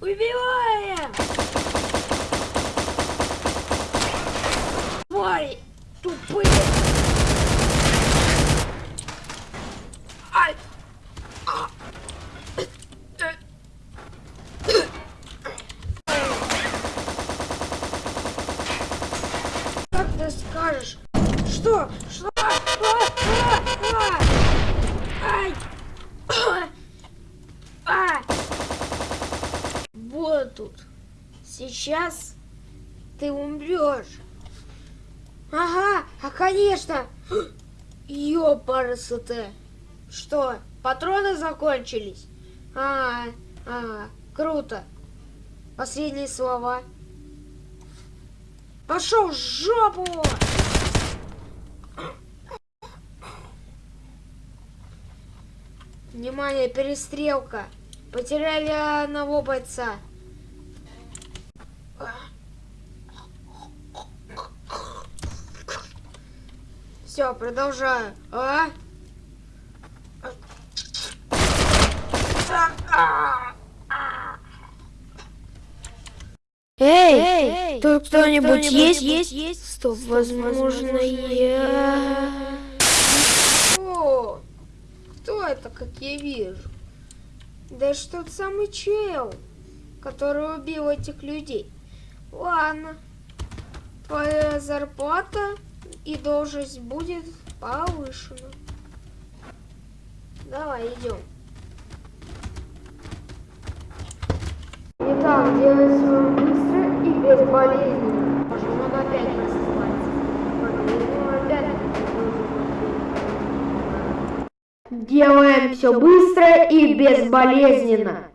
Убиваем! Твари тупые! Ай! А! Как ты скажешь? Что? Что? А! А! А! Ай! А! Вот тут. Сейчас ты умрешь. Ага, а конечно. Ёпарасоте. Что, патроны закончились? А, а, круто. Последние слова. Пошел в жопу! Внимание, перестрелка. Потеряли одного бойца. Все, продолжаю. А? Эй, Эй, тут кто-нибудь кто-нибудь есть? есть? есть? Стоп, возможно, я... О, кто это, как я вижу? Да это ж тот самый чел, который убил этих людей. Ладно, твоя зарплата и должность будет повышена. Давай, идем. Итак, делай все быстро и безболезненно. Можем он опять. Делаем все быстро и безболезненно.